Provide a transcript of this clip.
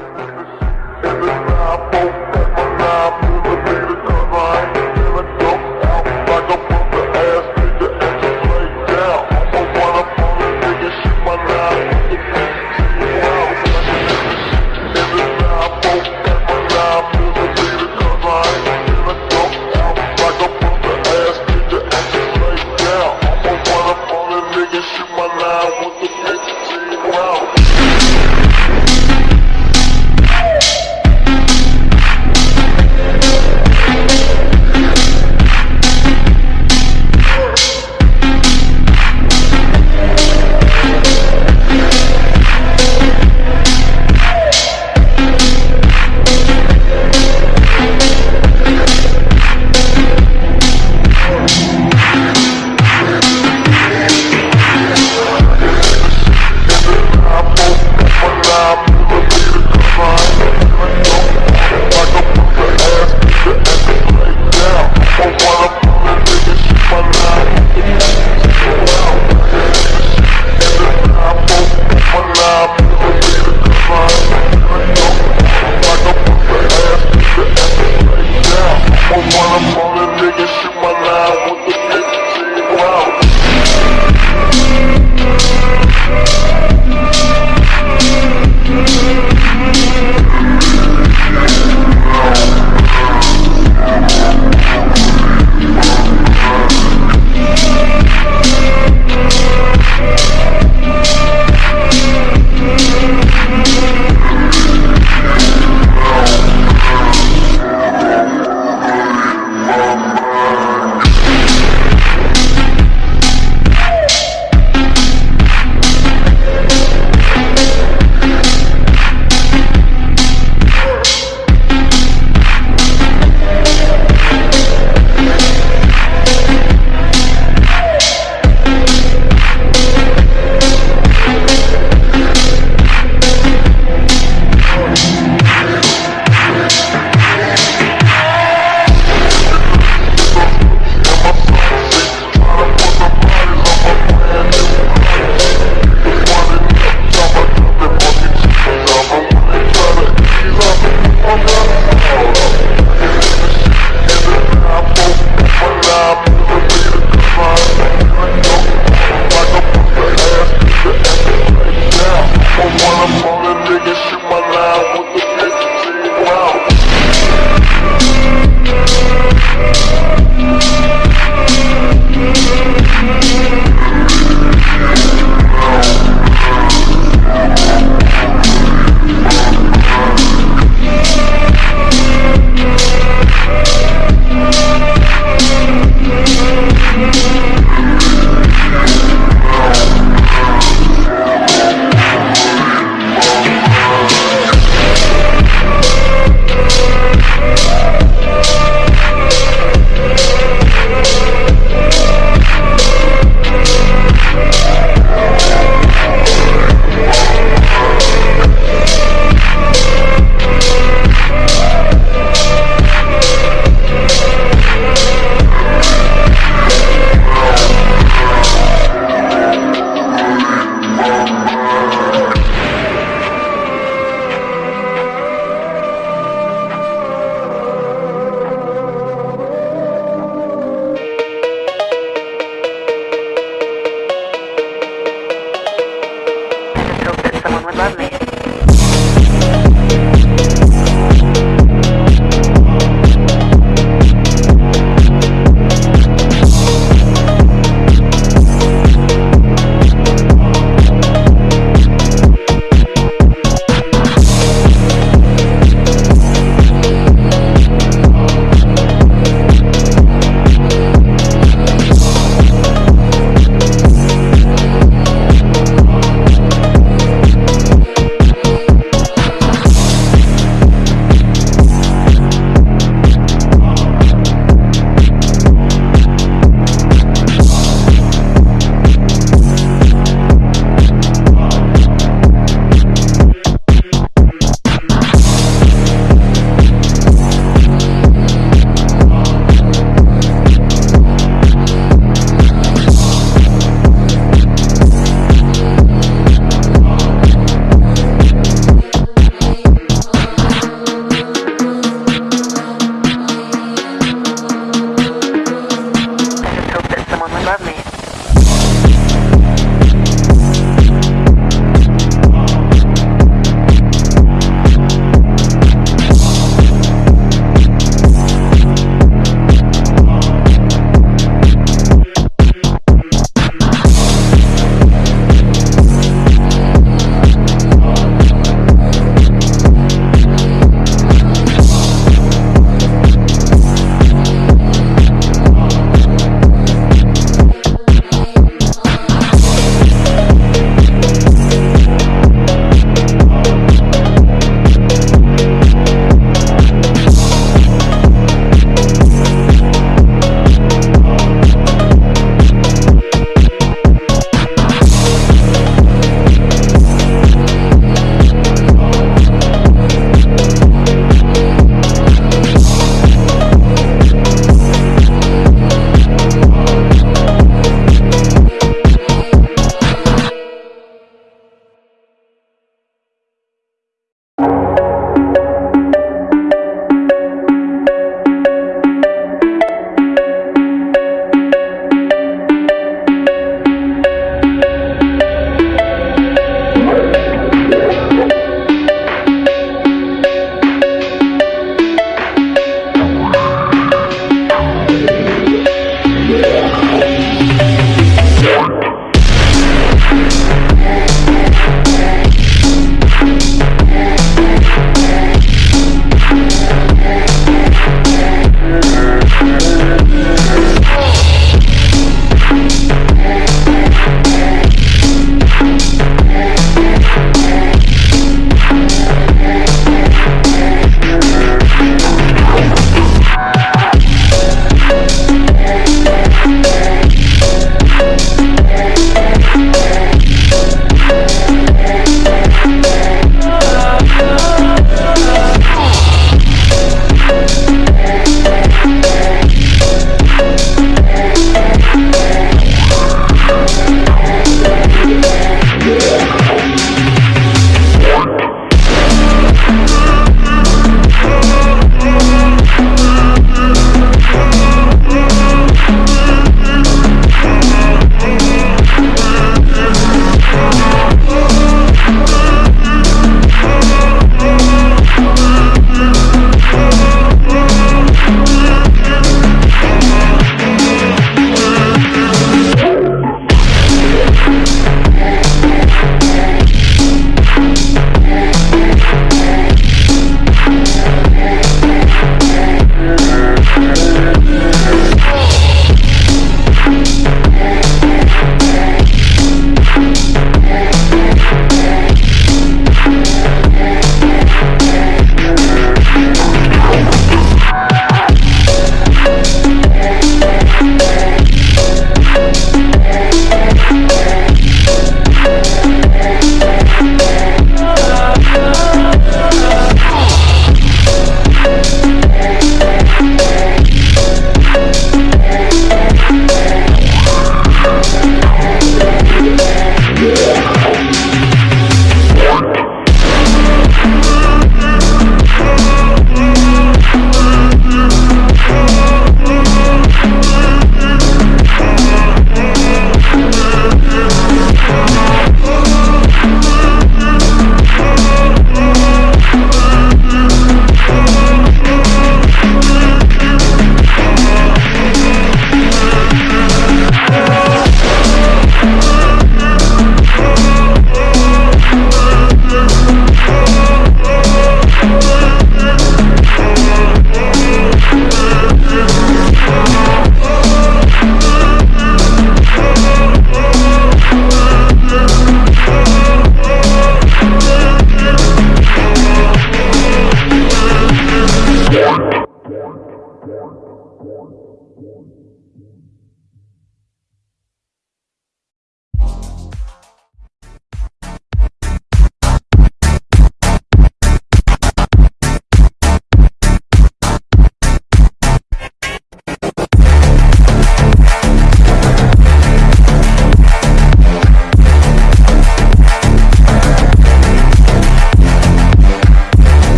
In the trap, oh,